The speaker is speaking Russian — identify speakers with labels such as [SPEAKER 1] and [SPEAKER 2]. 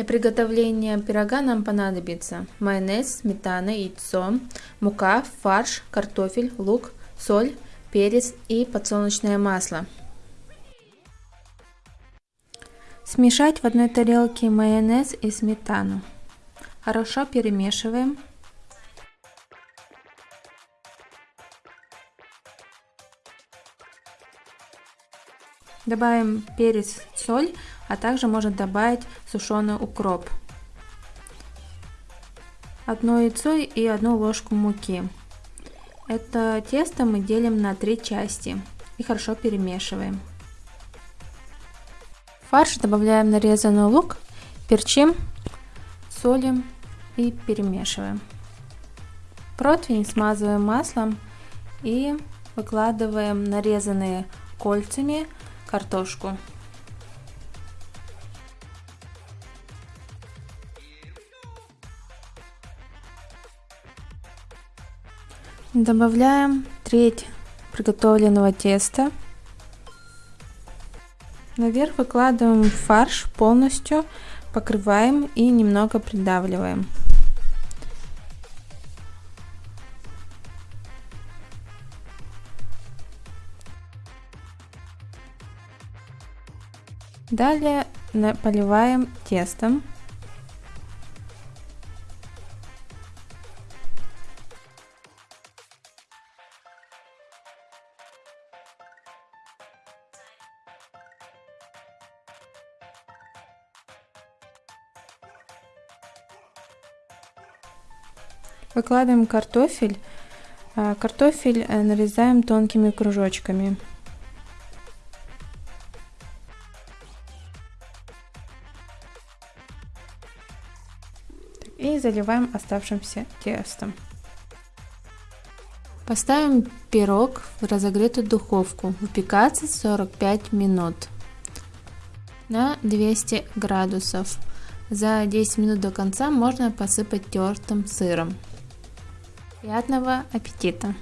[SPEAKER 1] Для приготовления пирога нам понадобится майонез, сметана, яйцо, мука, фарш, картофель, лук, соль, перец и подсолнечное масло. Смешать в одной тарелке майонез и сметану. Хорошо перемешиваем. Добавим перец, соль, а также можно добавить сушеный укроп. Одно яйцо и одну ложку муки. Это тесто мы делим на три части и хорошо перемешиваем. В фарш добавляем нарезанный лук, перчим, солим и перемешиваем. Противень смазываем маслом и выкладываем нарезанные кольцами картошку. Добавляем треть приготовленного теста. Наверх выкладываем фарш полностью, покрываем и немного придавливаем. Далее поливаем тестом. Выкладываем картофель. А, картофель э, нарезаем тонкими кружочками. И заливаем оставшимся тестом. Поставим пирог в разогретую духовку выпекаться 45 минут на 200 градусов. За 10 минут до конца можно посыпать тертым сыром. Приятного аппетита!